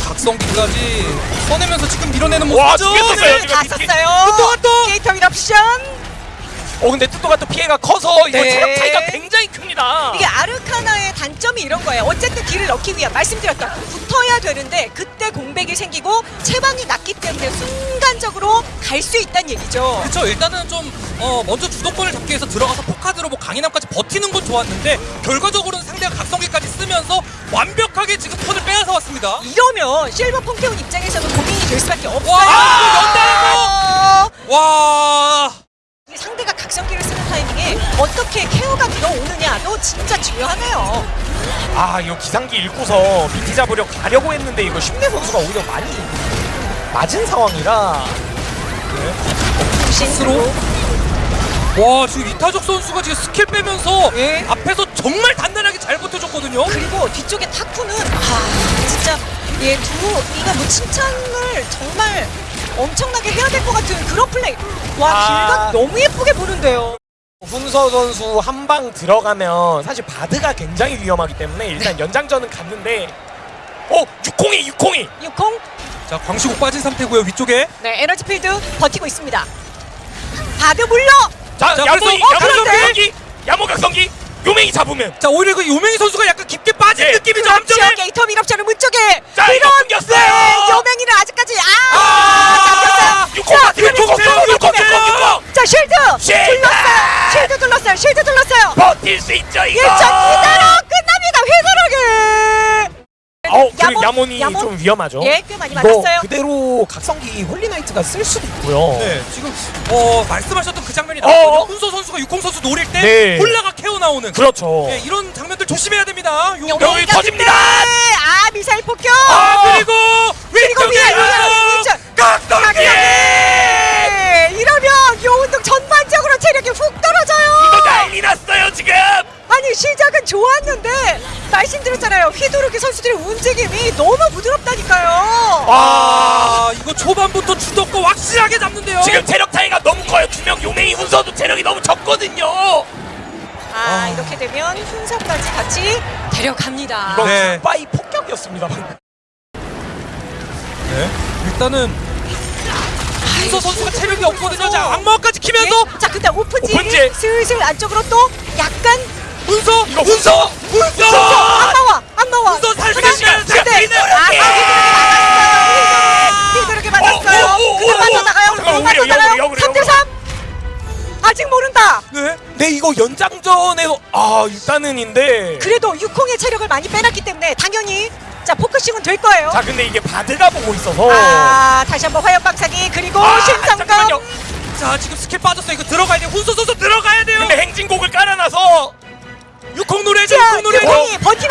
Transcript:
각성기까지 써내면서 지금 밀어내는 와, 모습이죠. 죽겠었어요, 네. 지금. 다 미끼- 썼어요. 또, 또! 게이터 윌옵션. 어 근데 뚜또가 또 피해가 커서 이거 네. 체력 차이가 굉장히 큽니다. 이게 아르카나의 단점이 이런 거예요. 어쨌든 딜을 넣기 위한 말씀드렸던 붙어야 되는데 그때 공백이 생기고 체방이 낮기 때문에 순간적으로 갈 수 있다는 얘기죠. 그렇죠. 일단은 좀 어, 먼저 주도권을 잡기 위해서 들어가서 포카드로 뭐 강인함까지 버티는 건 좋았는데 결과적으로는 쓰면서 완벽하게 지금 턴을 빼앗아 왔습니다. 이러면 실버 펑테온 입장에서는 고민이 될 수밖에 없어요. 와, 연달아서! 와. 이 상대가 각성기를 쓰는 타이밍에 어떻게 케어가 들어오느냐도 진짜 중요하네요. 아 이거 기상기 읽고서 미티 잡으려 가려고 했는데 이거 심내 선수가 오히려 많이 맞은 상황이라 스로 와 지금 이타적 선수가 지금 스킬 빼면서 예. 앞에서 정말 버텨줬거든요. 그리고 뒤쪽에 타쿠는 아 진짜 얘두 이가 뭐 칭찬을 정말 엄청나게 해야 될 것 같은 그런 플레이. 와 아. 길가 너무 예쁘게 보는데요. 훈서 선수 한 방 들어가면 사실 바드가 굉장히 위험하기 때문에 일단 연장전은 갔는데 어 602 602 육콩 자 광시국 빠진 상태고요 위쪽에. 네 에너지 필드 버티고 있습니다. 바드 물러 자, 자, 야모이 그래서- 어, 야모 그런데? 각성기 야모 각성기 요맹이 잡으면 자 오히려 그 요명희 선수가 약간 깊게 빠진 예. 느낌이죠. 그렇죠. 함정에. 게이터 밀업자는 문 쪽에 자 이거 네, 끊겼어요 여맹이는 아직까지 아, 아, 잡혔어요. 육공 자, 쉴드! 둘렀어요. 쉴드 둘렀어요. 쉴드 둘렀어요. 버틸 수 있죠 이거 일전 이대로 끝납니다. 회사하게. 어 그리고 야몬이 야몬? 좀 위험하죠 예, 꽤 많이 맞았어요. 그대로 각성기 홀리나이트가 쓸 수도 있고요 네 지금 어 말씀하셨던 그 장면이 어. 나왔거든요. 훈서 선수가 육공 선수 노릴 때 네. 케어 나오는. 그렇죠 네, 이런 장면들 조심해야 됩니다. 여기가 터집니다! 아 미사일 폭격. 아 그리고 위쪽에. 각성기 네, 이러면 요운동 전반적으로 체력이 훅 이거 떨어져요. 난리 났어요 지금 아니 시작은 좋았는데 말씀드렸잖아요. 휘두르기 선수들의 움직임이 너무 부드럽다니까요. 아 이거 초반부터 주도권 확실하게 잡는데요. 지금 체력 아, 이렇게 되면 훈서까지 같이 데려갑니다. 이건 네. 굿바이 폭격이었습니다. 네. 일단은 훈서 선수가 체력이 없거든요. 자 악마까지 키면서 예? 자 근데 오픈지 오픈지. 슬슬 안쪽으로 또 약간 이거 훈서 안 훈서 네. 네 이거 연장전에서 아 일단은인데 그래도 육콩의 체력을 많이 빼놨기 때문에 당연히 자 포커싱은 될 거예요 자 근데 이게 바드가 보고 있어서 아 다시 한번 화염 박사기 그리고 아, 잠깐만요. 자 지금 스킬 빠졌어요. 이거 들어가야 돼요. 훈서 선수 들어가야 돼요. 근데 행진곡을 깔아놔서 육콩 노래죠. 자 육콩 노래. 육콩이 버티